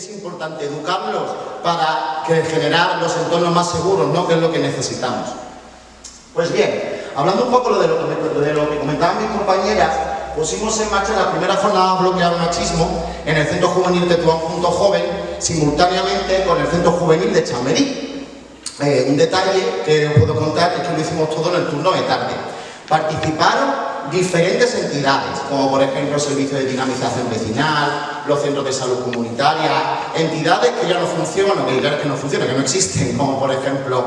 es importante educarlos para que generar los entornos más seguros, ¿no? que es lo que necesitamos. Pues bien, hablando un poco de lo que, de lo que comentaban mis compañeras, pusimos en marcha la primera jornada bloqueada machismo en el Centro Juvenil de Tuán Junto Joven, simultáneamente con el Centro Juvenil de Chamberí. Eh, un detalle que os puedo contar es que lo hicimos todo en el turno de tarde. Participaron diferentes entidades, como por ejemplo el Servicio de Dinamización Vecinal, los centros de salud comunitaria, entidades que ya no funcionan, que no funcionan, que no existen, como por ejemplo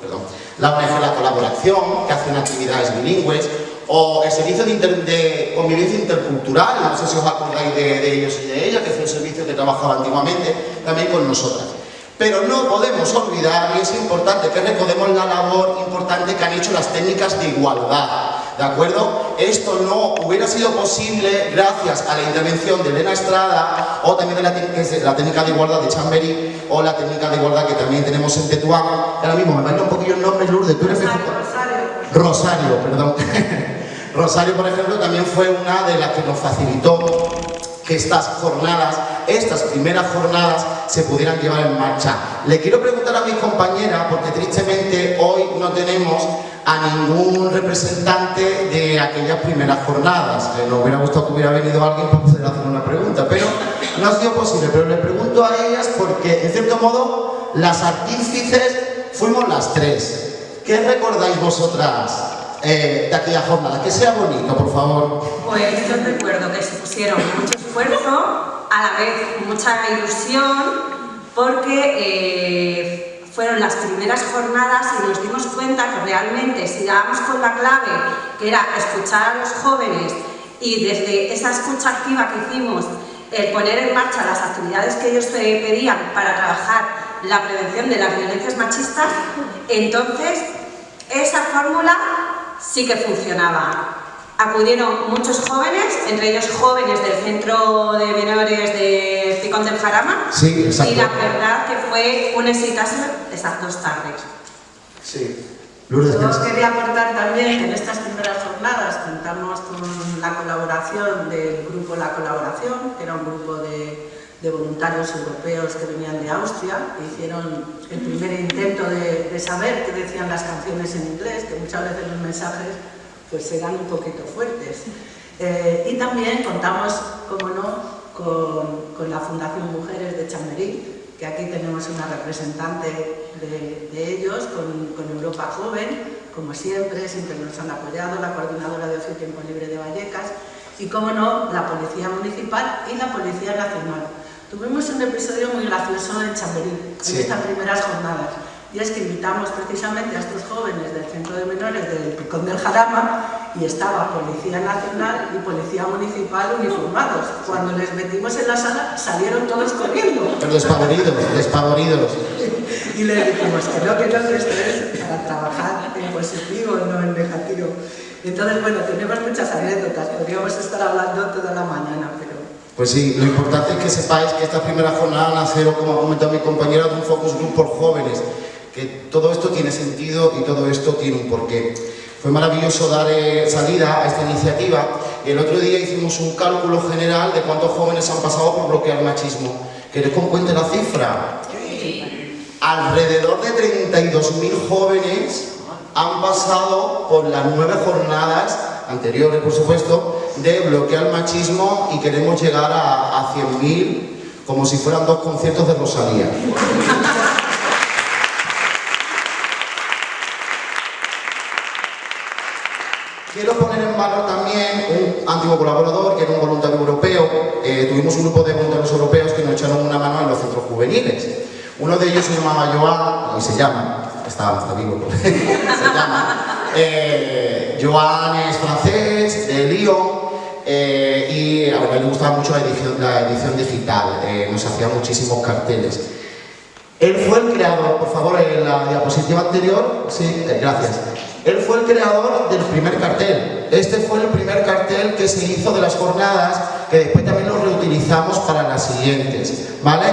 perdón, la ONG La Colaboración, que hacen actividades bilingües, o el Servicio de, Convivencia Intercultural, no sé si os acordáis de, ellos y de ellas, que fue un servicio que trabajaba antiguamente también con nosotras. Pero no podemos olvidar, y es importante que recordemos la labor importante que han hecho las técnicas de igualdad, ¿de acuerdo? Esto no hubiera sido posible gracias a la intervención de Elena Estrada o también de la, técnica de igualdad de Chambery o la técnica de igualdad que también tenemos en Tetuán. Ahora mismo me baila un poquillo el nombre, Lourdes, tú eres Rosario, Rosario. Rosario, perdón. Rosario, por ejemplo, también fue una de las que nos facilitó que estas jornadas, estas primeras jornadas, se pudieran llevar en marcha. Le quiero preguntar a mis compañeras, porque tristemente hoy no tenemos a ningún representante de aquellas primeras jornadas. Nos hubiera gustado que hubiera venido alguien para poder hacer una pregunta, pero no ha sido posible. Pero le pregunto a ellas porque, en cierto modo, las artífices fuimos las tres. ¿Qué recordáis vosotras eh, de aquella jornada? Que sea bonito, por favor. Pues yo recuerdo que se pusieron mucho esfuerzo, a la vez mucha ilusión, porque... Eh, fueron las primeras jornadas y nos dimos cuenta que realmente si dábamos con la clave, que era escuchar a los jóvenes y desde esa escucha activa que hicimos, el poner en marcha las actividades que ellos pedían para trabajar la prevención de las violencias machistas, entonces esa fórmula sí que funcionaba. Acudieron muchos jóvenes, entre ellos jóvenes del Centro de Menores de Picón del Jarama, sí, y la verdad que fue un exitazo esas dos tardes. Sí. Yo quería aportar también que en estas primeras jornadas contamos con la colaboración del grupo La Colaboración, que era un grupo de, voluntarios europeos que venían de Austria, que hicieron el primer intento de, de saber qué decían las canciones en inglés, que muchas veces los mensajes pues serán un poquito fuertes. Eh, y también contamos, como no, con, la Fundación Mujeres de Chamberí, que aquí tenemos una representante de, ellos, con, Europa Joven, como siempre, siempre nos han apoyado, la Coordinadora de Ocio Tiempo Libre de Vallecas, y como no, la Policía Municipal y la Policía Nacional. Tuvimos un episodio muy gracioso en Chamberí, en estas primeras jornadas y es que invitamos precisamente a estos jóvenes del Centro de Menores del Picón del Jarama y estaba Policía Nacional y Policía Municipal uniformados. Cuando les metimos en la sala salieron todos corriendo. Despavoridos, despavoridos. y les dijimos que no, que no, que esto es para trabajar en positivo, no en negativo. Entonces, bueno, tenemos muchas anécdotas, podríamos estar hablando toda la mañana, pero... Pues sí, lo importante es que sepáis que esta primera jornada nace, como ha comentado mi compañera, de un focus group por jóvenes que todo esto tiene sentido y todo esto tiene un porqué. Fue maravilloso dar eh, salida a esta iniciativa y el otro día hicimos un cálculo general de cuántos jóvenes han pasado por bloquear machismo. ¿Queréis que os cuente la cifra? Alrededor de 32.000 jóvenes han pasado por las nueve jornadas anteriores, por supuesto, de bloquear machismo y queremos llegar a, a 100.000 como si fueran dos conciertos de Rosalía. Quiero poner en valor también un antiguo colaborador que era un voluntario europeo. Eh, tuvimos un grupo de voluntarios europeos que nos echaron una mano en los centros juveniles. Uno de ellos se llamaba Joan, y se llama, está, está vivo, se llama, eh, Joan es francés, de Lyon, eh, y a mí le gustaba mucho la edición, la edición digital, nos hacía muchísimos carteles. Él fue el creador, por favor, en la diapositiva anterior, sí, gracias. Él fue el creador del primer cartel. Este fue el primer cartel que se hizo de las jornadas, que después también lo reutilizamos para las siguientes, ¿vale?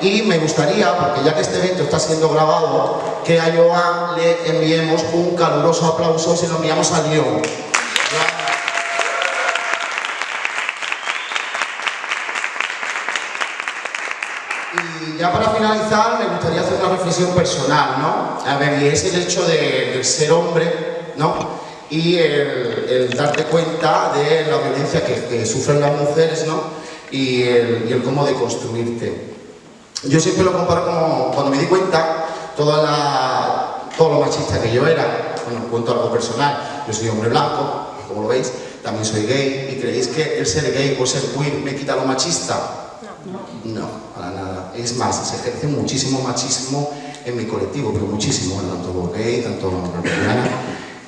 Y me gustaría, porque ya que este evento está siendo grabado, que a Joan le enviemos un caluroso aplauso si lo enviamos a Lyon. Y ya para finalizar, me gustaría hacer una reflexión personal, ¿no? A ver, y es el hecho de, del ser hombre, ¿no? Y el, el, darte cuenta de la violencia que, que sufren las mujeres, ¿no? Y el, y el cómo deconstruirte. Yo siempre lo comparo como cuando me di cuenta toda la, todo lo machista que yo era, bueno, cuento algo personal, yo soy hombre blanco, como lo veis, también soy gay, y creéis que el ser gay o ser queer me quita lo machista? No, para nada. Es más, se ejerce muchísimo machismo en mi colectivo, pero muchísimo, tanto gay, tanto los lesbianas.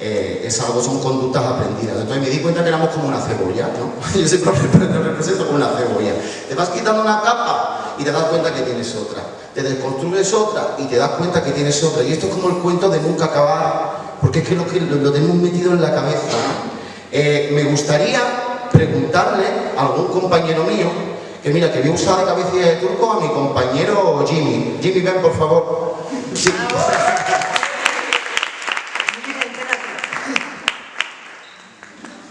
Eh, es algo, son conductas aprendidas. Entonces me di cuenta que éramos como una cebolla, ¿no? Yo siempre me represento como una cebolla. Te vas quitando una capa y te das cuenta que tienes otra. Te desconstruyes otra y te das cuenta que tienes otra. Y esto es como el cuento de nunca acabar, porque es que lo, que, lo, lo tenemos metido en la cabeza. ¿no? Eh, me gustaría preguntarle a algún compañero mío que mira, que voy a usar de cabecilla de turco a mi compañero Jimmy. Jimmy, ven por favor.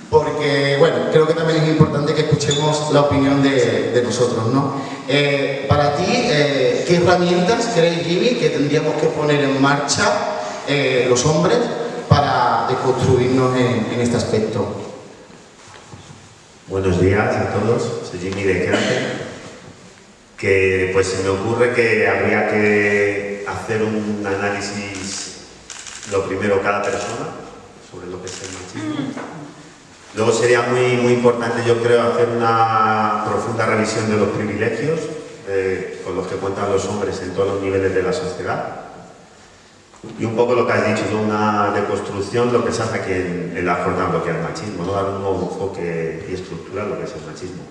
Porque, bueno, creo que también es importante que escuchemos la opinión de, nosotros, ¿no? Eh, para ti, eh, ¿qué herramientas crees, Jimmy, que tendríamos que poner en marcha eh, los hombres para deconstruirnos en este aspecto? Buenos días a todos, soy Jimmy de Crate, que pues se me ocurre que habría que hacer un análisis, lo primero cada persona, sobre lo que es el machismo. Luego sería muy, muy importante, yo creo, hacer una profunda revisión de los privilegios eh, con los que cuentan los hombres en todos los niveles de la sociedad. Y un poco lo que has dicho, ¿no? una deconstrucción, lo que se hace aquí en, la jornada, lo que es el machismo, ¿no? dar un nuevo enfoque y estructura lo que es el machismo.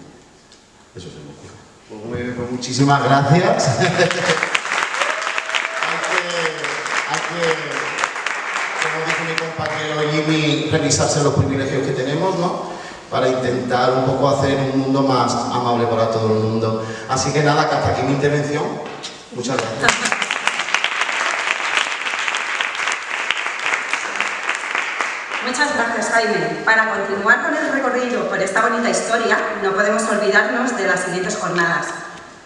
Eso se me ocurre. Pues muy pues muchísimas gracias. hay, que, como dice mi compañero Jimmy, revisarse los privilegios que tenemos, ¿no? Para intentar un poco hacer un mundo más amable para todo el mundo. Así que nada, que hasta aquí mi intervención. Muchas gracias. Muchas gracias, Jaime. Para continuar con el recorrido por esta bonita historia, no podemos olvidarnos de las siguientes jornadas.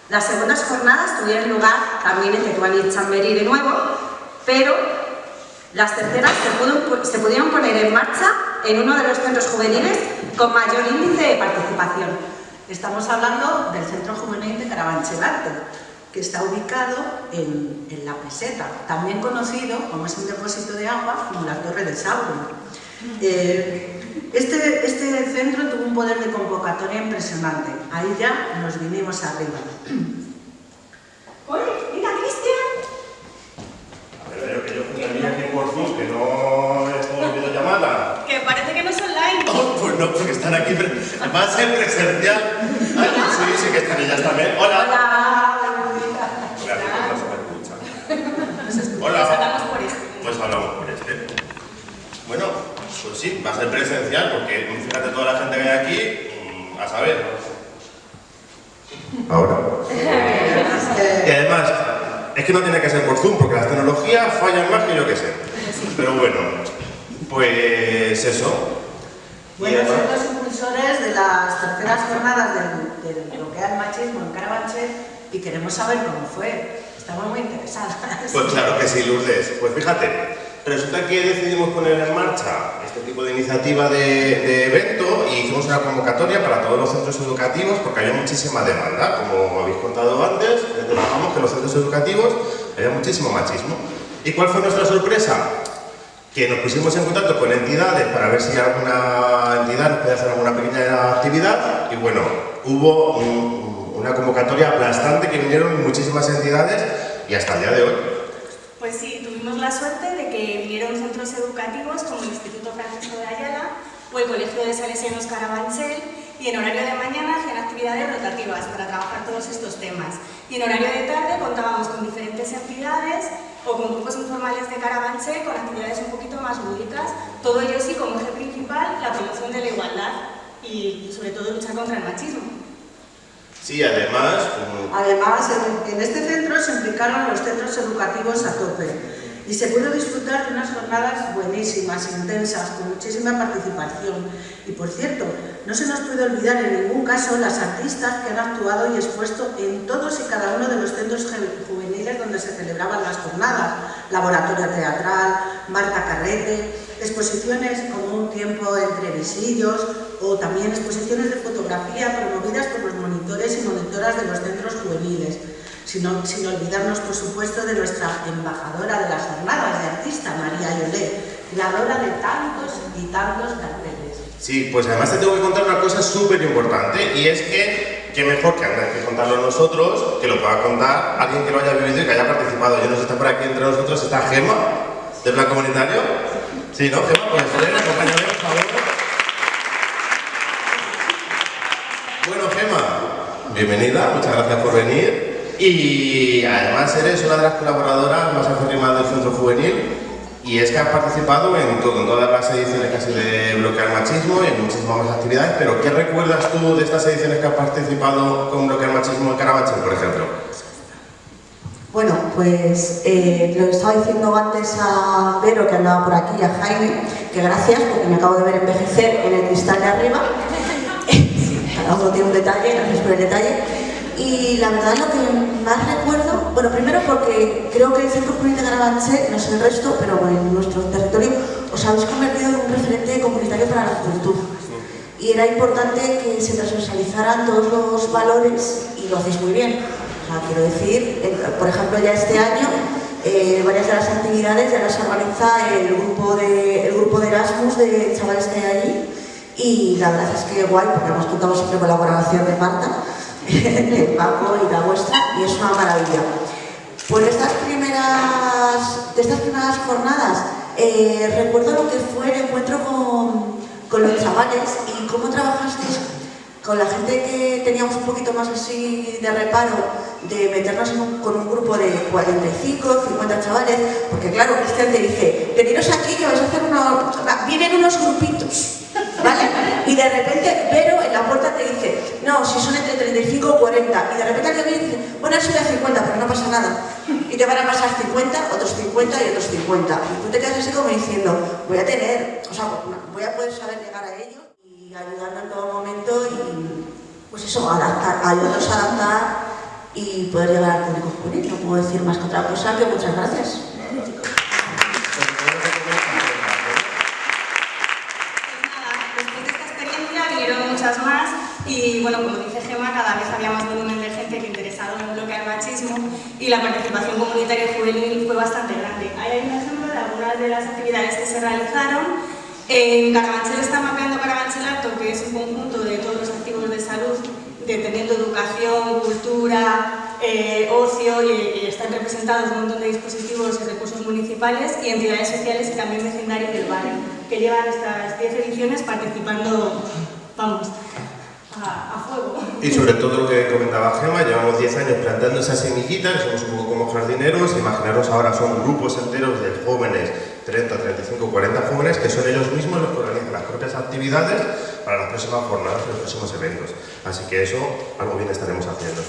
Las segundas jornadas tuvieron lugar también en Tetuán y Chamberí de nuevo, pero las terceras se, pudo, se, pudieron poner en marcha en uno de los centros juveniles con mayor índice de participación. Estamos hablando del Centro Juvenil de Carabanchel que está ubicado en, en, La Peseta, también conocido como es un depósito de agua como la Torre de Sauron. Eh, este, este, centro tuvo un poder de convocatoria impresionante. Ahí ya nos vinimos arriba. Oye, mira, Cristian. A ver, veo que yo juntaría aquí por Zoom, que no es por videollamada. Que parece que no es online. Oh, pues no, porque están aquí. Va a ser presencial. Ay, sí, sí que están ellas también. Hola. Hola. Hola, no se me escucha. Hola. Pues hablamos por este. Pues hablamos por este. Bueno, pues sí, va a ser presencial porque fíjate toda la gente que hay aquí, a saber. Ahora. y además, es que no tiene que ser por Zoom porque las tecnologías fallan más que yo que sé. Pero bueno, pues eso. Bueno, son los impulsores de las terceras jornadas de, de lo que es el machismo en Carabanchel y queremos saber cómo fue. Estamos muy interesadas. Pues claro que sí, Lourdes. Pues fíjate, resulta que decidimos poner en marcha este tipo de iniciativa de, evento y hicimos una convocatoria para todos los centros educativos porque había muchísima demanda. Como habéis contado antes, trabajamos que los centros educativos había muchísimo machismo. ¿Y cuál fue nuestra sorpresa? Que nos pusimos en contacto con entidades para ver si alguna entidad nos podía hacer alguna pequeña actividad y bueno, hubo un, una convocatoria aplastante que vinieron muchísimas entidades y hasta el día de hoy. Tuvimos la suerte de que vinieron centros educativos como el Instituto Francisco de Ayala o el Colegio de Salesianos Carabanchel y en horario de mañana hacían actividades rotativas para trabajar todos estos temas. Y en horario de tarde contábamos con diferentes entidades o con grupos informales de Carabanchel con actividades un poquito más lúdicas, todo ello sí como eje principal la promoción de la igualdad y sobre todo luchar contra el machismo. Sí, además... Um... Además, en, en, este centro se implicaron los centros educativos a tope y se pudo disfrutar de unas jornadas buenísimas, intensas, con muchísima participación. Y por cierto, no se nos puede olvidar en ningún caso las artistas que han actuado y expuesto en todos y cada uno de los centros juveniles donde se celebraban las jornadas, laboratorio teatral, Marta Carrete, exposiciones como un tiempo entre visillos o también exposiciones de fotografía promovidas por los monitores y monitoras de los centros juveniles, sin, olvidarnos, por supuesto, de nuestra embajadora de las jornadas de artista, María Yolé, creadora de tantos y tantos carteles. Sí, pues además te tengo que contar una cosa súper importante y es que qué mejor que antes que contarlo nosotros, que lo pueda contar alguien que lo haya vivido y que haya participado. Yo no sé, está por aquí entre nosotros, está Gema, del Plan Comunitario. Sí, ¿no? Gema, pues acompáñame, por favor. Bueno, Gema, bienvenida, muchas gracias por venir. Y además eres una de las colaboradoras más afirmadas del Centro Juvenil y es que has participado en, todas las ediciones casi de Bloquear Machismo y en muchísimas más actividades, pero ¿qué recuerdas tú de estas ediciones que has participado con Bloquear Machismo en Carabanchel, por ejemplo? Bueno, pues eh, lo estaba diciendo antes a Vero, que andaba por aquí, a Jaime, que gracias, porque me acabo de ver envejecer en el cristal de arriba. Cada uno tiene un detalle, gracias por el detalle. Y la verdad lo que más recuerdo, bueno, primero porque creo que el Centro Juvenil de Carabanchel, no sé el resto, pero en nuestro territorio os habéis convertido en un referente comunitario para la juventud. Y era importante que se transversalizaran todos los valores y lo hacéis muy bien. O sea, quiero decir, por ejemplo, ya este año eh, varias de las actividades ya las organiza el grupo de, el grupo de Erasmus de chavales que hay allí y la verdad es que guay, porque hemos contado siempre con la colaboración de Marta de Paco y la vuestra, y es una maravilla. Pues de estas primeras, de estas primeras jornadas, eh, recuerdo lo que fue el encuentro con, con los chavales y cómo trabajasteis con la gente que teníamos un poquito más así de reparo de meternos con un grupo de 45, 50 chavales, porque claro, Cristian te dice, veniros aquí que vais a hacer unos... vienen unos grupitos, ¿vale? Y de repente Vero en la puerta te dice, no, si son entre 35 o 40, y de repente alguien viene y dice, bueno, eso de 50, pero no pasa nada. Y te van a pasar 50, otros 50 y otros 50. Y tú te quedas así como diciendo, voy a tener, o sea, voy a poder saber llegar a ellos y ayudarnos en todo momento y, pues eso, adaptar, ayudarnos a adaptar y poder llegar al público juvenil. No puedo decir más que otra cosa que muchas gracias. Y bueno, como dice Gema, cada vez había más volumen de gente que interesado en bloquear machismo y la participación comunitaria juvenil fue bastante grande. Ahí hay un ejemplo de algunas de las actividades que se realizaron. En Carabanchel está mapeando Carabanchel Acto, que es un conjunto de todos los activos de salud, de teniendo educación, cultura, eh, ocio y, están representados un montón de dispositivos y recursos municipales y entidades sociales y también vecindarios del barrio, que llevan estas 10 ediciones participando vamos, a, a, fuego. Y sobre todo lo que comentaba Gema, llevamos 10 años plantando esas semillitas, somos un poco como jardineros, imaginaros ahora son grupos enteros de jóvenes, 30, 35, 40 jóvenes, que son ellos mismos los que organizan las propias actividades para las próximas jornadas y los próximos eventos. Así que eso, algo bien estaremos haciendo.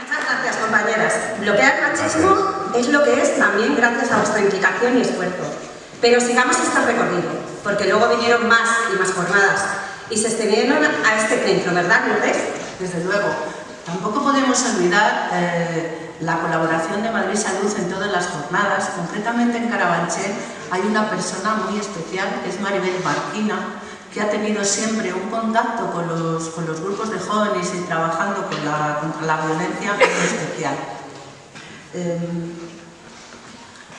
Muchas gracias, compañeras. Bloquear machismo es lo que es también gracias a vuestra implicación y esfuerzo. Pero sigamos este recorrido, porque luego vinieron más y más jornadas y se extendieron a este centro, ¿verdad, Lourdes? Desde luego. Tampoco podemos olvidar eh, la colaboración de Madrid Salud en todas las jornadas. Concretamente en Carabanchel hay una persona muy especial, que es Maribel Marquina, que ha tenido siempre un contacto con los, con los grupos de jóvenes y trabajando con la, contra la violencia muy especial. Eh,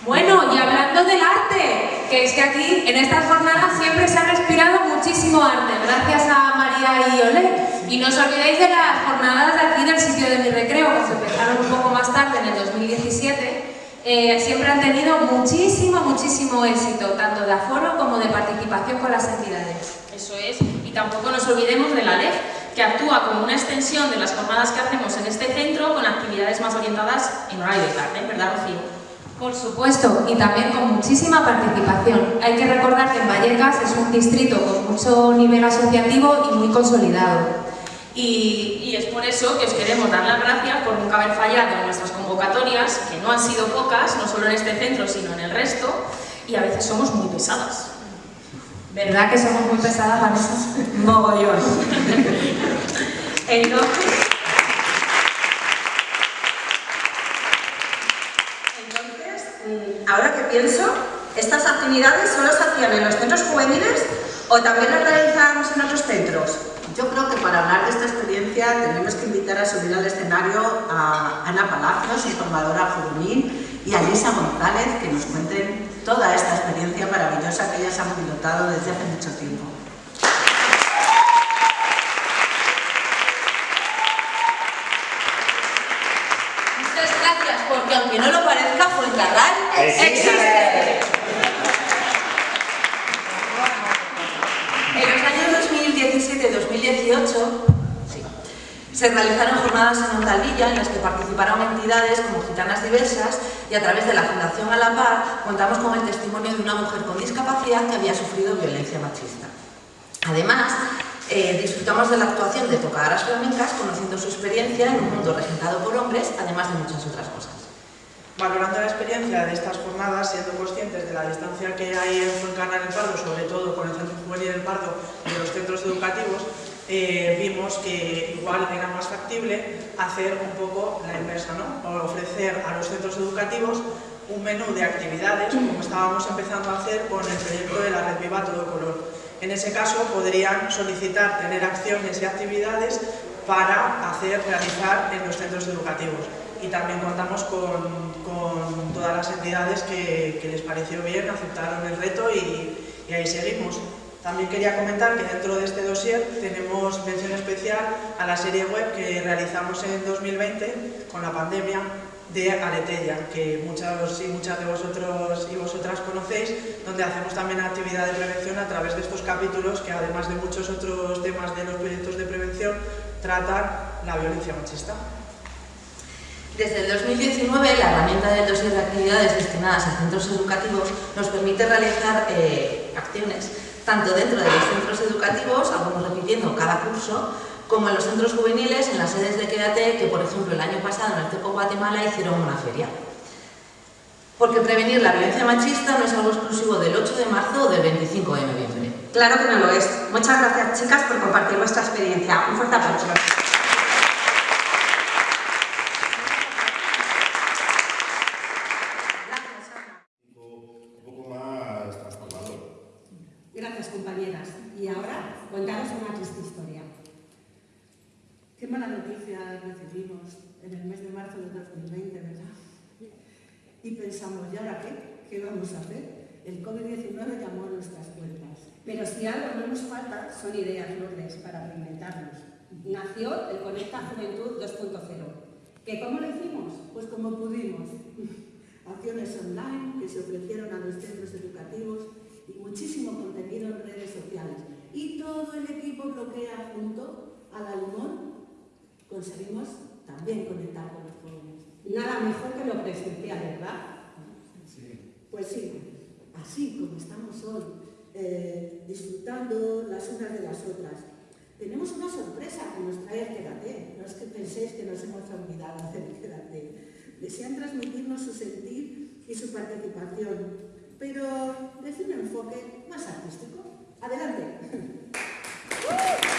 bueno, y hablando del arte, que es que aquí en estas jornadas siempre se ha respirado muchísimo arte, gracias a María y Olé. Y no os olvidéis de las jornadas de aquí del sitio de mi recreo, que se empezaron un poco más tarde, en el 2017. Eh, siempre han tenido muchísimo, muchísimo éxito, tanto de aforo como de participación con las entidades. Eso es, y tampoco nos olvidemos de la LEF, que actúa como una extensión de las jornadas que hacemos en este centro con actividades más orientadas en horario de tarde, ¿verdad, Rocío? Por supuesto, y también con muchísima participación. Hay que recordar que en Vallecas es un distrito con mucho nivel asociativo y muy consolidado. Y, y, es por eso que os queremos dar las gracias por nunca haber fallado en nuestras convocatorias, que no han sido pocas, no solo en este centro, sino en el resto, y a veces somos muy pesadas. ¿Verdad que somos muy pesadas, Vanessa? Mogollón. Entonces, entonces, ahora que pienso, ¿estas actividades solo se hacían en los centros juveniles o también las realizábamos en otros centros? Yo creo que para hablar de esta experiencia tenemos que invitar a subir al escenario a Ana Palacios, informadora juvenil, y a Lisa González, que nos cuenten toda esta experiencia maravillosa que ellas han pilotado desde hace mucho tiempo. Muchas gracias, porque aunque no lo parezca, Fuencarral Existe. En los años 2017-2018 sí, se realizaron jornadas en Ondalvilla en las que participaron entidades como Gitanas Diversas y a través de la Fundación A la Par contamos con el testimonio de una mujer con discapacidad que había sufrido violencia machista. Además, eh, disfrutamos de la actuación de tocadoras flamencas conociendo su experiencia en un mundo regentado por hombres, además de muchas otras cosas. Valorando la experiencia de estas jornadas, siendo conscientes de la distancia que hay en Fuencarral el Pardo, sobre todo con el Centro Juvenil del Pardo y los centros educativos, eh, vimos que igual era más factible hacer un poco la inversa, ¿no? O ofrecer a los centros educativos un menú de actividades, como estábamos empezando a hacer con el proyecto de la Red Viva Todo Color. En ese caso podrían solicitar tener acciones y actividades para hacer, realizar en los centros educativos. Y también contamos con, con todas las entidades que, les pareció bien, aceptaron el reto y, y ahí seguimos. También quería comentar que dentro de este dossier tenemos mención especial a la serie web que realizamos en 2020 con la pandemia de Aretella, que muchos y muchas de vosotros y vosotras conocéis, donde hacemos también actividad de prevención a través de estos capítulos que además de muchos otros temas de los proyectos de prevención tratan la violencia machista. Desde el 2019, la herramienta del dossier de actividades destinadas a centros educativos nos permite realizar eh, acciones tanto dentro de los centros educativos, algunos repitiendo cada curso, como en los centros juveniles, en las sedes de Quédate, que por ejemplo el año pasado en el Teco Guatemala hicieron una feria. Porque prevenir la violencia machista no es algo exclusivo del 8 de marzo o del 25 de noviembre. Claro que no lo es. Muchas gracias chicas por compartir vuestra experiencia. Un fuerte aplauso. Un poco más transformador. Gracias, compañeras. Y ahora, contaros una triste historia. Qué mala noticia recibimos en el mes de marzo de 2020, ¿verdad? Y pensamos, ¿y ahora qué? ¿Qué vamos a hacer? El COVID-19 llamó a nuestras puertas. Pero si algo no nos falta, son ideas, Lourdes, para reinventarnos. Nació el Conecta Juventud 2.0. ¿Que cómo lo hicimos? Pues como pudimos. Acciones online que se ofrecieron a los centros educativos y muchísimo contenido en redes sociales. Y todo el equipo bloquea junto a la Limón conseguimos también conectar con los jóvenes. Nada mejor que lo presencial, ¿verdad? Sí. Pues sí, así como estamos hoy, eh, disfrutando las unas de las otras. Tenemos una sorpresa que nos trae el Quédate. No es que penséis que nos hemos olvidado del Quédate. Desean transmitirnos su sentir y su participación, pero desde un enfoque más artístico. ¡Adelante!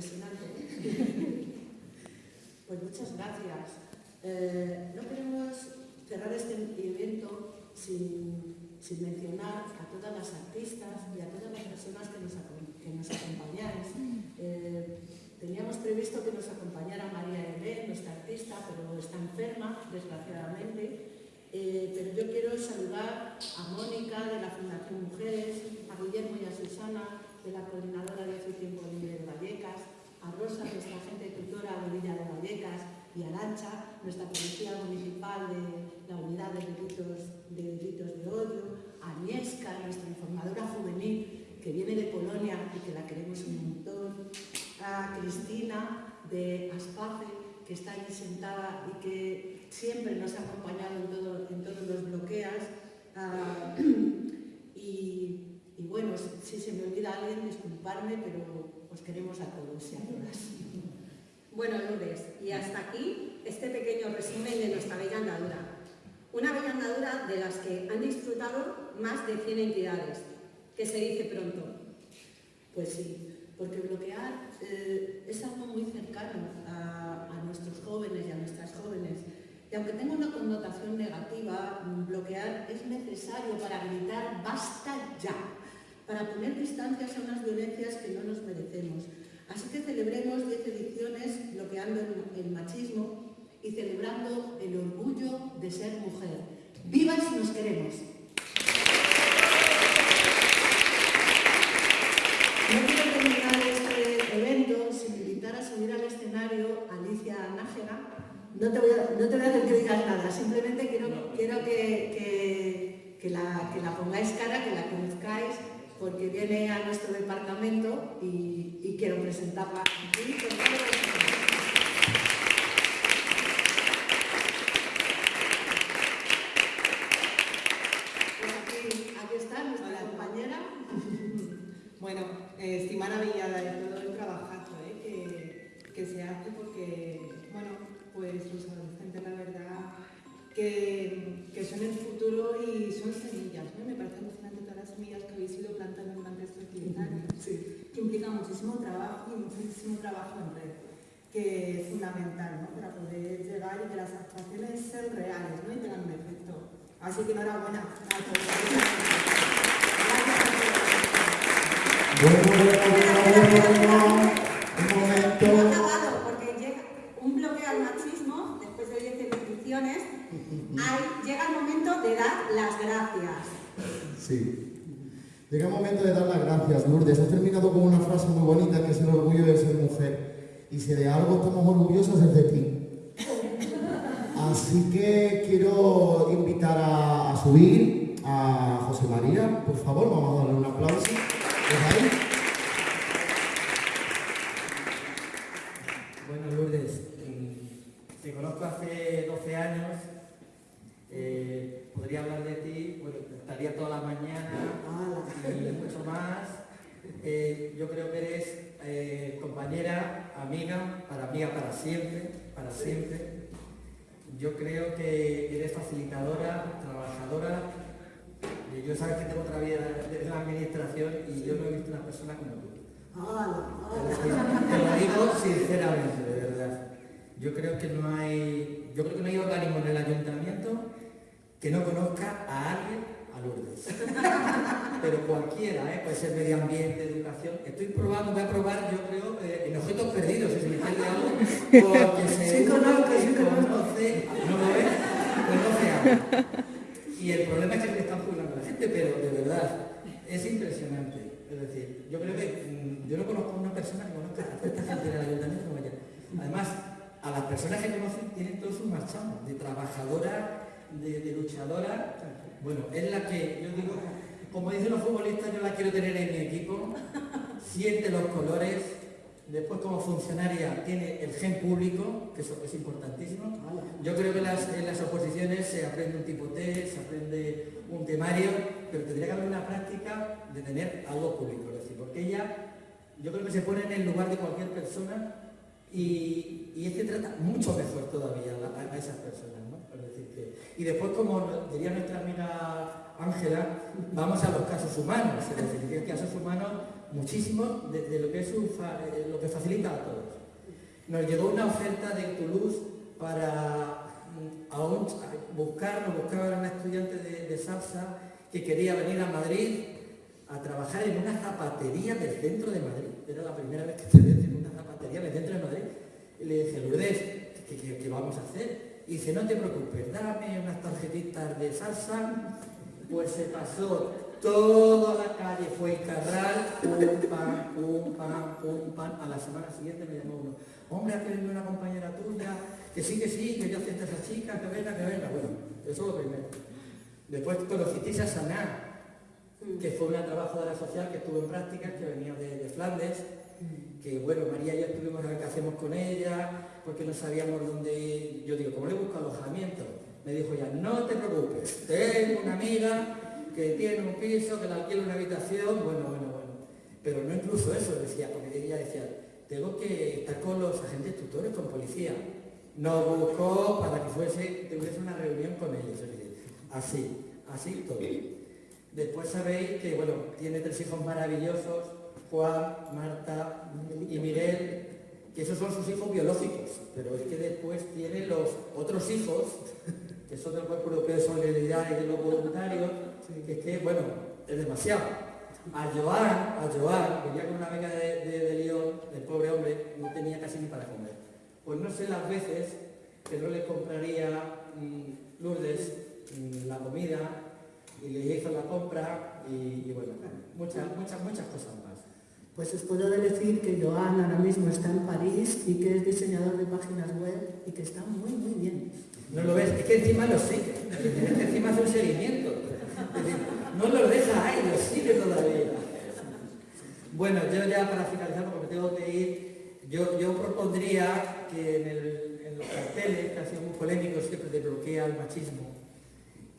impresionante. ¿eh? pues muchas gracias. Eh, no queremos cerrar este evento sin, mencionar a todas las artistas y a todas las personas que nos, que acompañáis. Eh, teníamos previsto que nos acompañara María Elé, nuestra artista, pero está enferma, desgraciadamente. Pero yo quiero saludar a Mónica de la Fundación Mujeres, a Guillermo y a Susana de la Coordinadora de Hace Tiempo Libre de Vallecas, a Rosa, nuestra agente tutora de Villa de Vallecas, y a Lancha, nuestra Policía Municipal de la Unidad de Delitos de, delitos de Odio, a Niesca, nuestra informadora juvenil que viene de Polonia y que la queremos un montón, a Cristina de Aspace, que está ahí sentada y que siempre nos ha acompañado en, todos los bloqueos. Ah, y, bueno, si se me olvida alguien, disculparme, pero os queremos a todos y a todas. Bueno, Lourdes, y hasta aquí este pequeño resumen de nuestra bella andadura. Una bella andadura de las que han disfrutado más de 100 entidades, que se dice pronto. Pues sí, porque bloquear eh, es algo muy cercano a, nuestros jóvenes y a nuestras jóvenes. Y aunque tenga una connotación negativa, bloquear es necesario para gritar ¡basta ya! Para poner distancias a unas violencias que no nos merecemos. Así que celebremos 10 ediciones bloqueando el machismo y celebrando el orgullo de ser mujer. ¡Viva si nos queremos! No quiero terminar este evento sin invitar a subir al escenario a Alicia Nájera. No te voy a, no hacer que digas nada, simplemente quiero, quiero que, que, la, que la pongáis cara, que la conozcáis, porque viene a nuestro departamento y, quiero presentarla aquí. Más. Eh, yo creo que eres eh, compañera, amiga, para amiga para siempre, para siempre. Yo creo que eres facilitadora, trabajadora yo sabes que tengo otra vida en la administración y yo no he visto una persona como tú. Te lo digo sinceramente, de verdad. Yo creo que no hay, yo creo que no hay organismo en el ayuntamiento que no conozca a alguien a Lourdes. Pero cualquiera, ¿eh? puede ser medio ambiente, educación. Estoy probando, voy a probar, yo creo, eh, en objetos perdidos, si se me pierde algo, porque se sí, conozco, sí, conoce, no lo ves, conoce algo. Y el problema es que le están jubilando a la gente, pero de verdad, es impresionante. Es decir, yo creo que mm, yo no conozco a una persona que conozca a esta gente en el ayuntamiento como ella. Además, a las personas que conocen tienen todos un marchamo, de trabajadora, de, luchadora. Bueno, es la que yo digo, como dicen los futbolistas, yo la quiero tener en mi equipo, siente los colores, Después, como funcionaria, tiene el gen público, que eso es importantísimo. Yo creo que en las oposiciones se aprende un tipo test, se aprende un temario, pero tendría que haber una práctica de tener algo público. Es decir, porque ella, yo creo que se pone en el lugar de cualquier persona y, y este trata mucho mejor todavía a, esas personas. Y después, como diría nuestra amiga Ángela, vamos a los casos humanos. Es decir, que casos humanos muchísimo de, lo, que es eh, lo que facilita a todos. Nos llegó una oferta de Toulouse para mm, aún buscar, nos buscaba una estudiante de, salsa que quería venir a Madrid a trabajar en una zapatería del centro de Madrid. Era la primera vez que estudié en una zapatería del centro de Madrid. Y le dije, Lourdes, ¿qué, vamos a hacer? Y dice, no te preocupes, dame unas tarjetitas de salsa. Pues se pasó toda la calle, fue Carral, pum, pam, pum, pam, pum, pam. A la semana siguiente me llamó uno, hombre, ha querido una compañera tuya, que sí, que sí, que yo acepto a esa chica, que venga, que venga. Bueno, eso es lo primero. Después conocisteis a Saná, que fue una trabajadora social que estuvo en práctica, que venía de, de Flandes, que bueno, María y yo estuvimos a ver qué hacemos con ella, porque no sabíamos dónde, yo digo, ¿cómo le busco alojamiento? Me dijo ya, no te preocupes, tengo una amiga que tiene un piso, que le alquila una habitación, bueno, bueno, bueno. Pero no incluso eso, decía, porque ella decía, tengo que estar con los agentes tutores, con policía. Nos buscó para que fuese, tuviese una reunión con ellos. Así, así todo. Después sabéis que, bueno, tiene tres hijos maravillosos, Juan, Marta y Miguel, que esos son sus hijos biológicos, pero es que después tiene los otros hijos, que son del Cuerpo Europeo de Solidaridad y de los voluntarios, que es que, bueno, es demasiado. A Joan, a Joan, venía con una beca de, de, León, el pobre hombre, no tenía casi ni para comer. Pues no sé las veces que no le compraría mm, Lourdes mm, la comida y le hizo la compra y, bueno, muchas, muchas, muchas cosas más. Pues os puedo decir que Joan ahora mismo está en París y que es diseñador de páginas web y que está muy, muy bien. ¿No lo ves? Es que encima lo sigue, es que encima hace un seguimiento. no lo deja ahí, lo sigue todavía. Bueno, yo ya para finalizar, porque tengo que ir, yo, yo propondría que en, los carteles, que han sido muy polémicos, siempre de bloquea el machismo,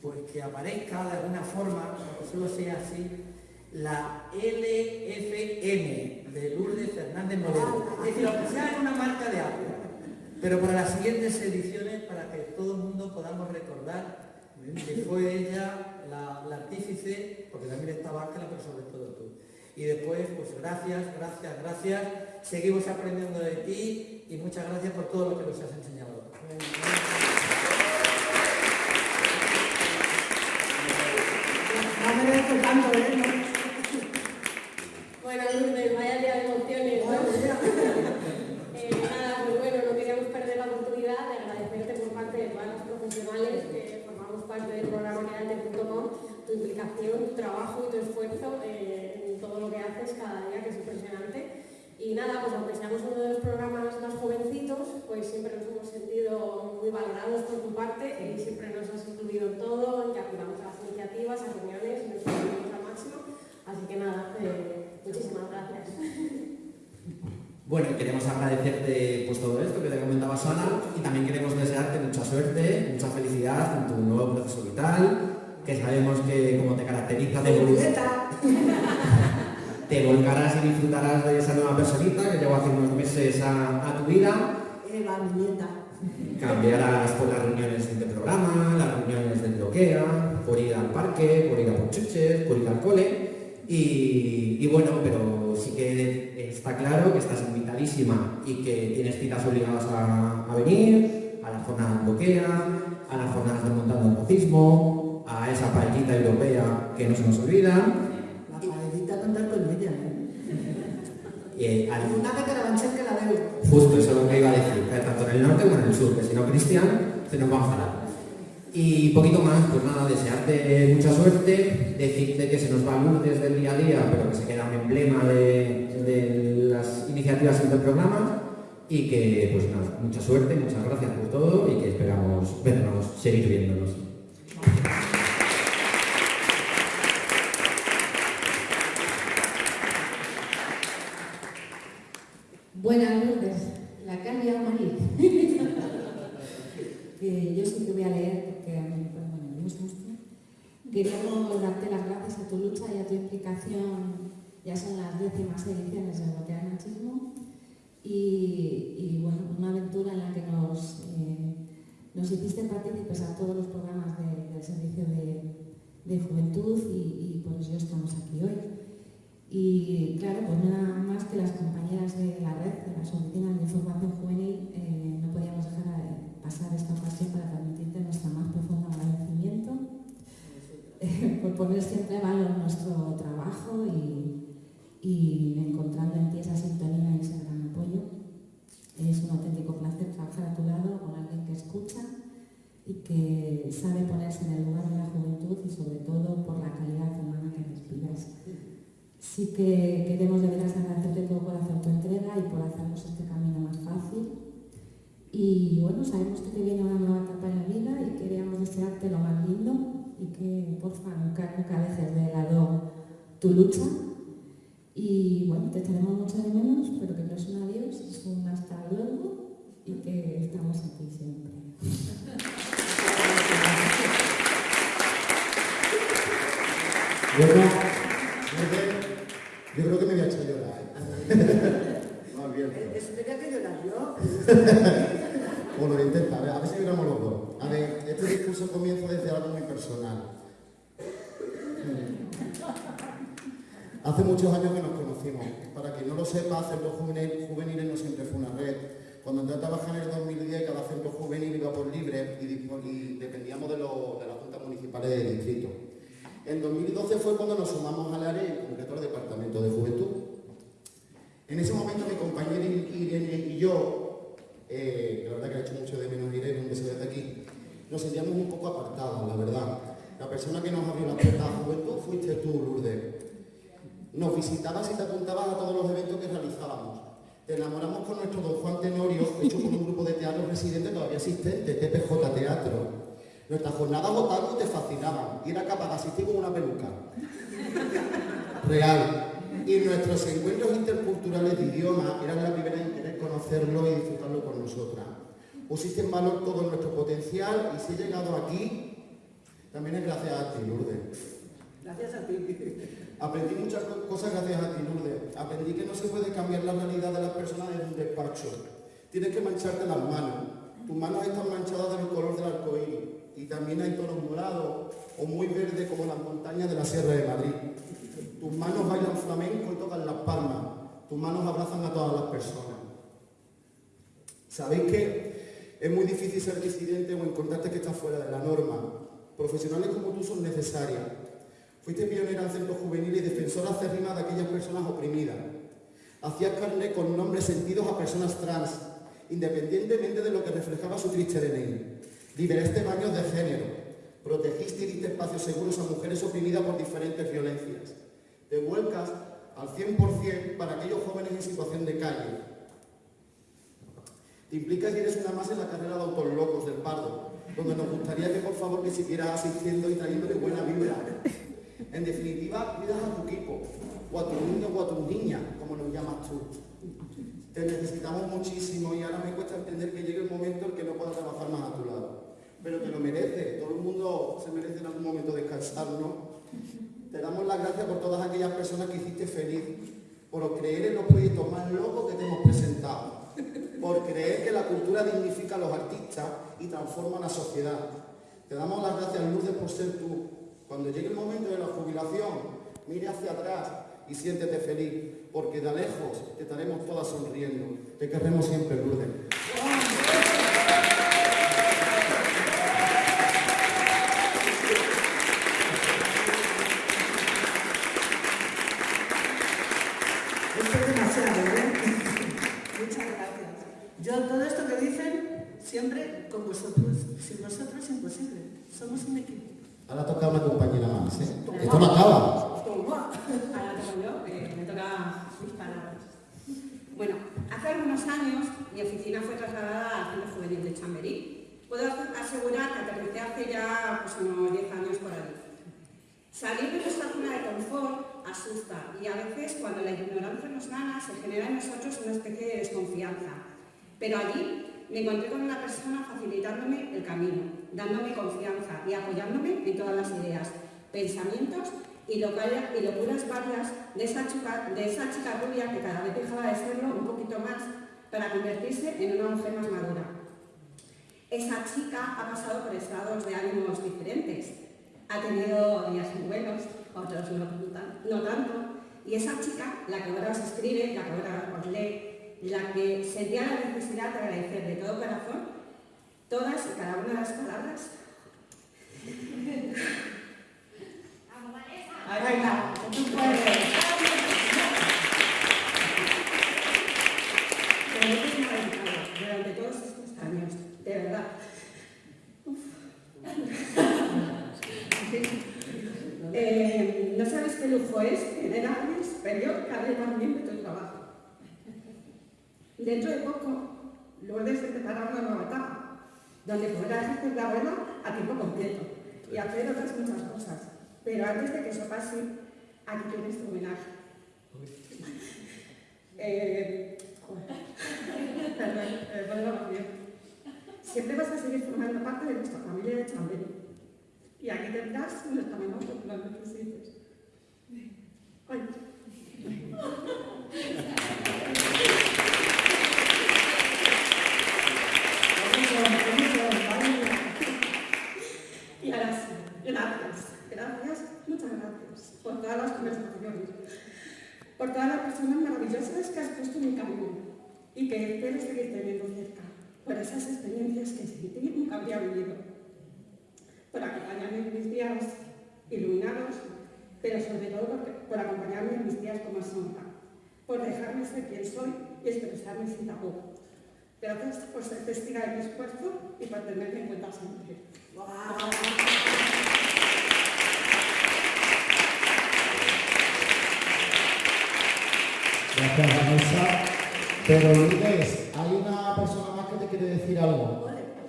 pues que aparezca de alguna forma, aunque solo sea así, la LFM de Lourdes Fernández Moreno. Es decir, aunque sea en una marca de agua. Pero para las siguientes ediciones, para que todo el mundo podamos recordar que fue ella la, artífice, porque también estaba Ángela, pero sobre todo tú. Y después, pues gracias, gracias, gracias. Seguimos aprendiendo de ti y muchas gracias por todo lo que nos has enseñado. No tanto, ¿eh? Bueno, Lourdes, vaya día de emociones. eh, nada, pues bueno, no queríamos perder la oportunidad de agradecerte por parte de todas las profesionales que formamos parte del programa Quedante.com tu implicación, tu trabajo y tu esfuerzo eh, en todo lo que haces cada día, que es impresionante. Y nada, pues aunque seamos uno de los programas más jovencitos, pues siempre nos hemos sentido muy valorados por tu parte y siempre nos has incluido en todo, que acudamos a las iniciativas, a reuniones, nos sentimos al máximo. Así que nada, eh, Muchísimas gracias. Bueno, queremos agradecerte pues, todo esto que te comentaba Sana y también queremos desearte mucha suerte, mucha felicidad en tu nuevo proceso vital, que sabemos que como te caracteriza te, te volcarás y disfrutarás de esa nueva personita que llegó hace unos meses a, tu vida. Eva, mi nieta. Cambiarás por las reuniones de programa, las reuniones del bloquea, por ir al parque, por ir a chuches, por ir al cole y, bueno, pero sí que está claro que estás invitadísima y que tienes citas obligadas a, venir, a la jornada bloquea, a las jornadas de montando el racismo, a esa paellita europea que no se nos olvida. La paellita contar con ella, ¿eh? Eh, al... Una de Carabanchel que la veo. Justo eso es lo que iba a decir, tanto en el norte como en el sur, que si no Cristian se nos va a enfadar. Y poquito más, pues nada, desearte mucha suerte, decirte que se nos va luz desde el día a día, pero que se queda un emblema de, las iniciativas del programa y que, pues nada, mucha suerte, muchas gracias por todo y que esperamos vernos, seguir viéndonos. Buenas noches, la Carlia María. Yo sí que voy a leer porque a mí bueno, me gusta Queríamos darte las gracias a tu lucha y a tu implicación, ya son las décimas ediciones de Bloquear Machismo, y, bueno, una aventura en la que nos, eh, nos hiciste partícipes a todos los programas del Servicio de, de Juventud y, y, por eso estamos aquí hoy. Y claro, pues nada más que las compañeras de la red, de las oficinas de información juvenil, eh, no podíamos dejar de pasar esta ocasión para transmitirte nuestro más profundo agradecimiento eh, por poner siempre valor nuestro trabajo y, encontrando en ti esa sintonía y ese gran apoyo. Es un auténtico placer trabajar a tu lado con alguien que escucha y que sabe ponerse en el lugar de la juventud y sobre todo por la calidad humana que respiras. Sí que queremos de veras agradecerte todo por hacer tu entrega y por hacernos este camino más fácil. Y bueno, sabemos que te viene una nueva etapa en la vida y queríamos desearte lo más lindo y que porfa nunca, nunca dejes de lado tu lucha. Y bueno, te tenemos mucho de menos, pero que no es un adiós, es un hasta luego y que estamos aquí siempre. Bueno, yo creo que me voy a echar a llorar. ¿eh? Más bien. Eso tenía que llorar yo. Bueno, lo intenta, a ver, a ver si lloramos los dos. A ver, este discurso comienza desde algo muy personal. Hace muchos años que nos conocimos. Para quien no lo sepa, Centro Juvenil, Juveniles no siempre fue una red. Cuando entré a trabajar en el 2010, cada centro juvenil iba por libre y, dependíamos de, lo- de las juntas municipales del distrito. En 2012 fue cuando nos sumamos al área, en concreto al Departamento de Juventud. En ese momento mi compañera Irene y yo, eh, la verdad que le he hecho mucho de menos Irene, un beso desde aquí, nos sentíamos un poco apartados, la verdad. La persona que nos abrió la puerta a Juventud fuiste tú, Lourdes. Nos visitabas y te apuntabas a todos los eventos que realizábamos. Te enamoramos con nuestro Don Juan Tenorio, hecho con un grupo de teatro residente todavía existente, TPJ Teatro. Nuestras jornadas otaku te fascinaban y era capaz de asistir con una peluca. Real. Y nuestros encuentros interculturales de idioma eran la primera conocerlo y disfrutarlo con nosotras. Pusiste en valor todo nuestro potencial y si he llegado aquí, también es gracias a ti, Lourdes. Gracias a ti. Aprendí muchas co- cosas gracias a ti, Lourdes. Aprendí que no se puede cambiar la realidad de las personas desde un despacho. Tienes que mancharte las manos. Tus manos están manchadas del color del arcoíris y también hay tonos morados o muy verdes como las montañas de la Sierra de Madrid. Tus manos bailan flamenco y tocan las palmas. Tus manos abrazan a todas las personas. ¿Sabéis que es muy difícil ser disidente o encontrarte que estás fuera de la norma? Profesionales como tú son necesarias. Fuiste pionera en centros juveniles y defensora acérrima de aquellas personas oprimidas. Hacías carne con nombres sentidos a personas trans, independientemente de lo que reflejaba su triste DNI. Liberaste baños de género. Protegiste y diste espacios seguros a mujeres oprimidas por diferentes violencias. Te vuelcas al 100% para aquellos jóvenes en situación de calle, te implicas y eres una más en la carrera de autos locos del Pardo, donde nos gustaría que por favor que siguieras asistiendo y trayéndole buena vibra. En definitiva, cuidas a tu equipo, o a tu niño o a tu niña, como nos llamas tú. Te necesitamos muchísimo y ahora me cuesta entender que llegue el momento en que no puedas trabajar más a tu lado. Pero te lo merece, todo el mundo se merece en algún momento descansar, ¿no? Te damos las gracias por todas aquellas personas que hiciste feliz, por creer en los proyectos más locos que te hemos presentado, por creer que la cultura dignifica a los artistas y transforma la sociedad. Te damos las gracias, Lourdes, por ser tú. Cuando llegue el momento de la jubilación, mire hacia atrás y siéntete feliz, porque de lejos te estaremos todas sonriendo. Te querremos siempre, Lourdes. Esto es demasiado, ¿eh? Muchas gracias. Yo todo esto que dicen, siempre con vosotros. Sin vosotros es imposible. Somos un equipo. Ahora toca una compañera más, ¿eh? Esto no acaba. Toma. Ahora toco yo, eh, me toca mis palabras. Bueno, hace algunos años mi oficina fue trasladada al Centro Juvenil de Chamberí. Puedo asegurar que aterricé hace ya pues, unos 10 años por allí. Salir de nuestra zona de confort asusta y a veces cuando la ignorancia nos gana se genera en nosotros una especie de desconfianza. Pero allí me encontré con una persona facilitándome el camino, dándome confianza y apoyándome en todas las ideas, pensamientos y, local- y locuras varias de esa, chica, de esa chica rubia que cada vez dejaba de serlo un poquito más para convertirse en una mujer más madura. Esa chica ha pasado por estados de ánimos diferentes. Ha tenido días muy buenos, otros no, no tanto, Y esa chica, la que ahora os escribe, la que ahora os lee, la que sentía la necesidad de agradecer de todo corazón todas y cada una de las palabras. Ahí va, tú puedes. Durante todos estos años, de verdad. Eh, no sabes qué lujo es tener a alguien superior que hable tan bien de tu trabajo. Dentro de poco, Lourdes empezará una nueva etapa, donde podrás ejercer la abuela a tiempo completo y hacer otras muchas cosas. Pero antes de que eso pase, aquí tienes tu homenaje. Eh, perdón, eh. Siempre vas a seguir formando parte de nuestra familia de Chambel. Y aquí tendrás menor que lo necesites. Ay. Y ahora sí, gracias, gracias, muchas gracias por todas las conversaciones, por todas las personas maravillosas que has puesto en mi camino y que espero seguir teniendo cerca, por esas experiencias que sin ti nunca habría vivido, por acompañarme en mis días iluminados, pero sobre todo por, por acompañarme en mis días con más sombra, por dejarme ser quien soy y expresarme sin tapujos. Gracias por ser testiga de mi esfuerzo y por tenerme en cuenta siempre. Gracias, Vanessa. Pero Lourdes, hay una persona más que te quiere decir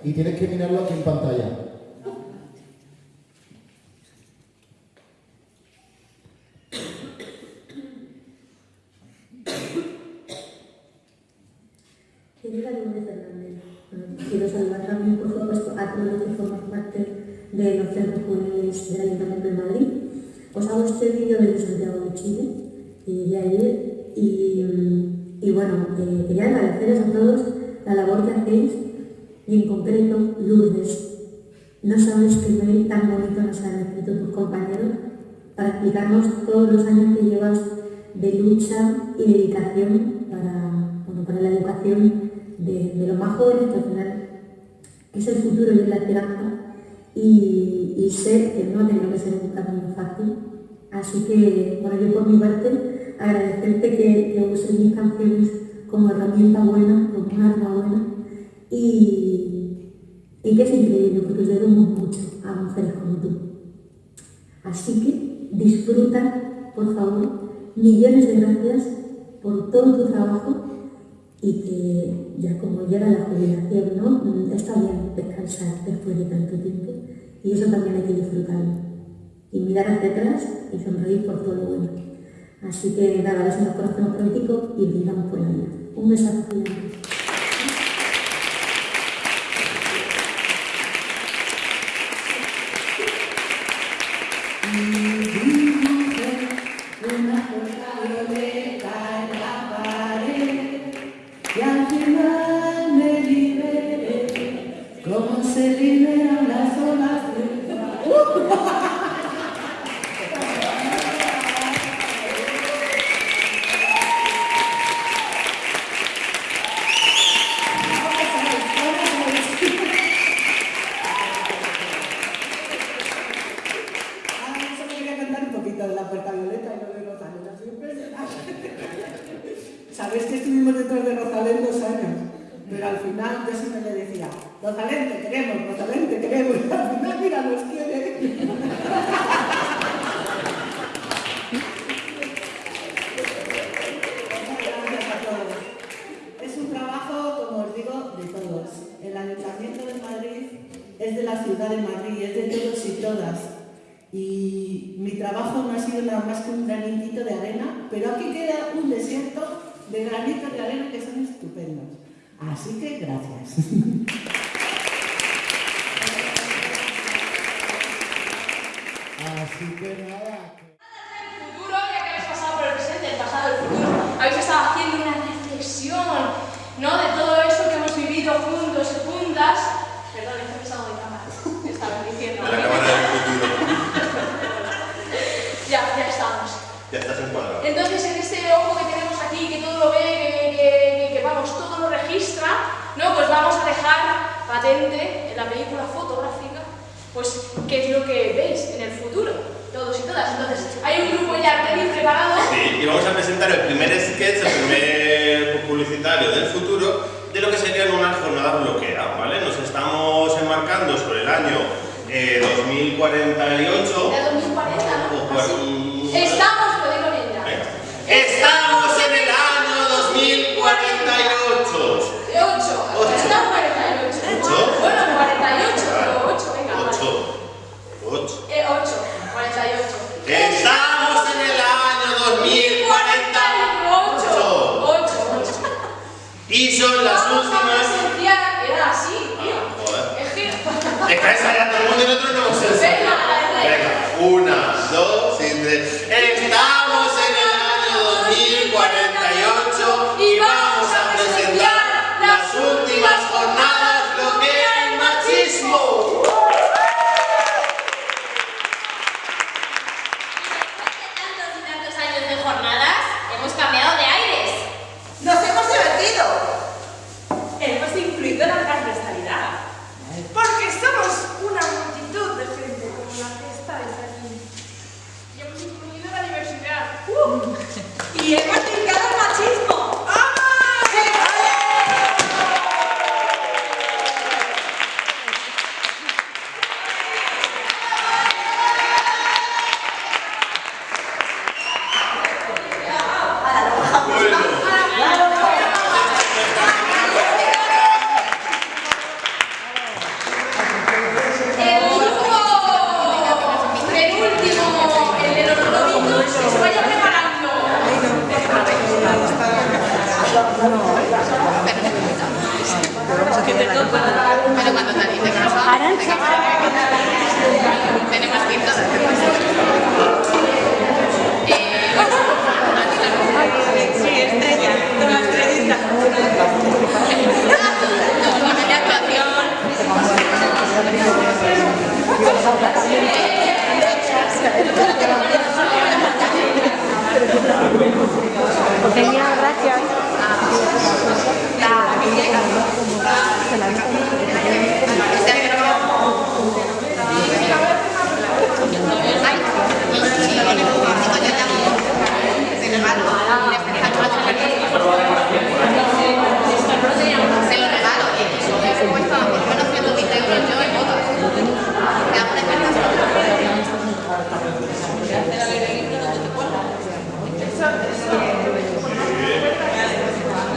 Y tienes que mirarlo aquí en pantalla. Querida quiero saludar también, por supuesto, a todos los que forman parte de los centros juveniles del Ayuntamiento de Madrid. Os hago este vídeo desde Santiago de Chile, eh, de ayer, y, y bueno, eh, quería agradeceros a todos la labor que hacéis, y en concreto, Lourdes. No sabes qué mail tan bonito nos han escrito tus compañeros para explicarnos todos los años que llevas de lucha y dedicación para, bueno, para la educación de, los más jóvenes, que al final es el futuro y es la esperanza, y, y sé que no tenido que ser un camino fácil. Así que, bueno, yo por mi parte, agradecerte que, que uses mis canciones como herramienta buena, como un arma buena, y, y que es increíble porque os debemos mucho a mujeres como tú. Así que disfruta, por favor, millones de gracias por todo tu trabajo y que ya como llega la jubilación, ¿no? Está bien descansar después de tanto tiempo y eso también hay que disfrutarlo. Y mirar hacia atrás y sonreír por todo lo bueno. Así que nada, nos conocemos político y brindamos por la vida. Un besazo. Puerta violeta y lo de Rosalén, impresionante. Sabéis que estuvimos detrás de Rosalén dos años, pero al final yo siempre le decía, Rosalén, te queremos, Rosalén, te queremos, al final, mira, nos quiere. Genial, gracias. Ah, ah,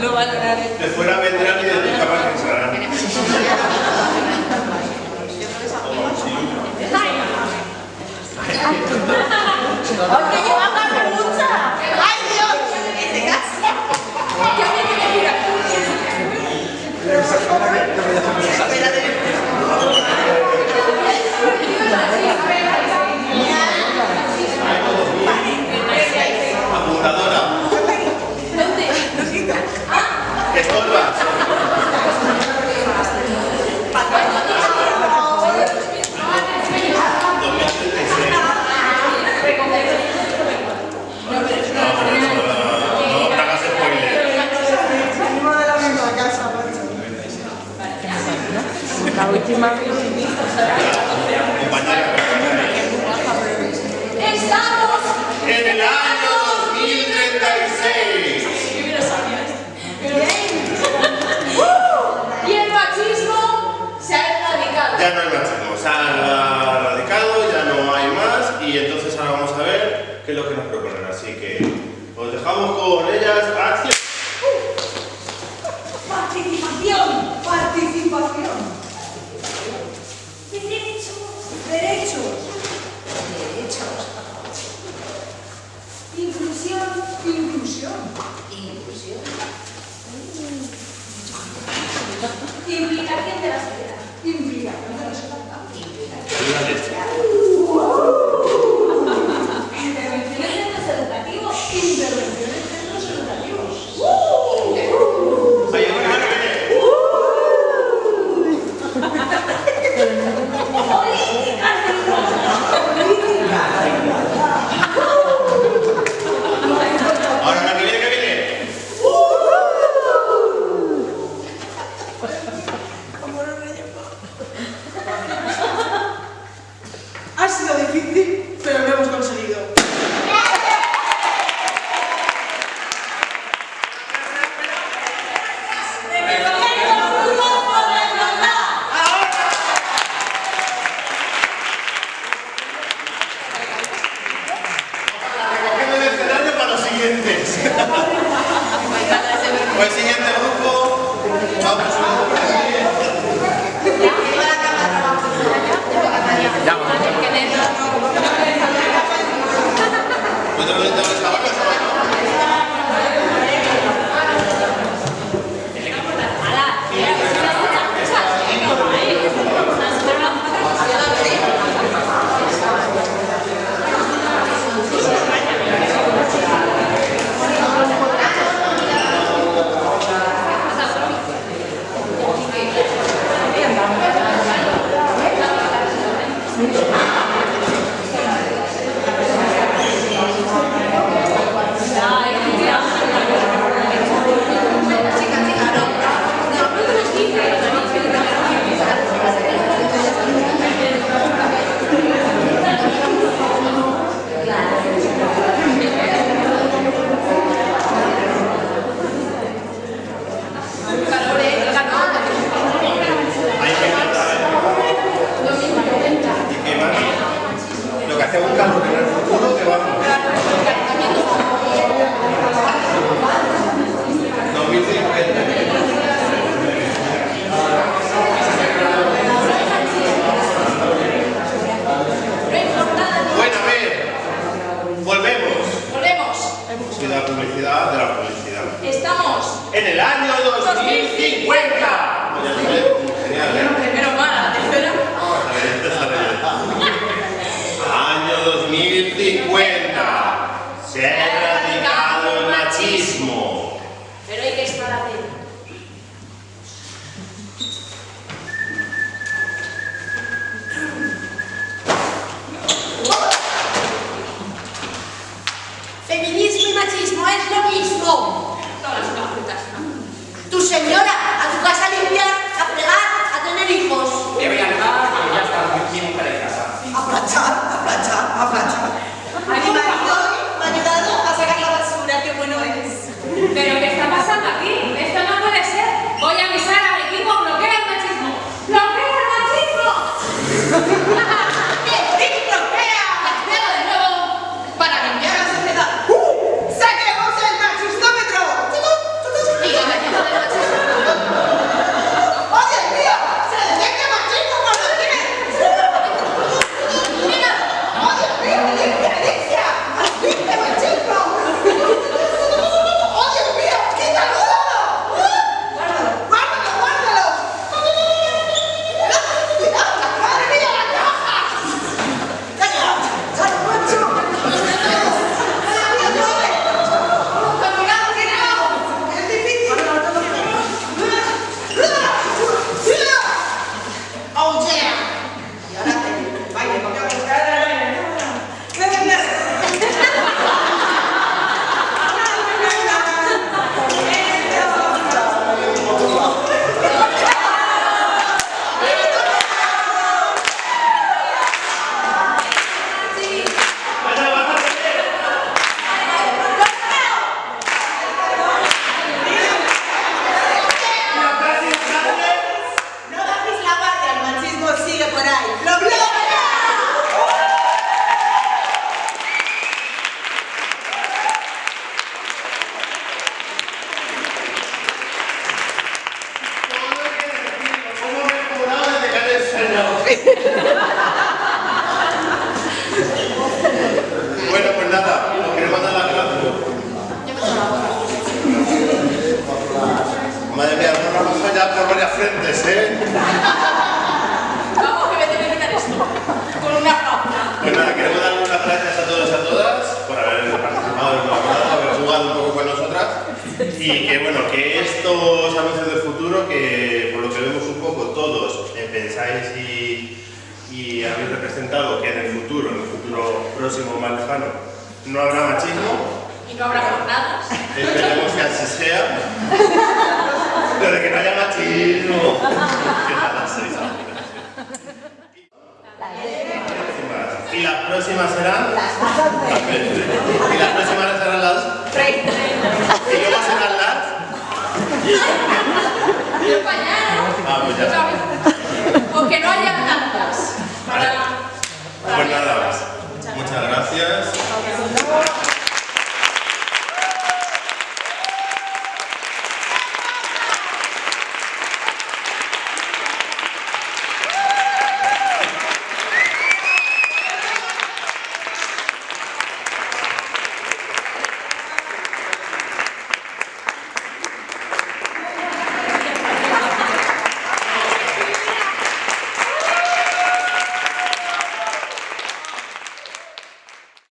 no valorar. Este. De fuera vendrán y de tu cama pensarán. Porque llevamos mucha. ¡Ay, Dios! ¡Qué desgracia! ¡Qué que me mira! Apuntadora. Estamos en el año 2036. Y el machismo se ha erradicado. Ya no hay machismo, se ha erradicado, ya no hay más. Y entonces ahora vamos a ver qué es lo que nos proponen. Así que os dejamos con ellas. Simply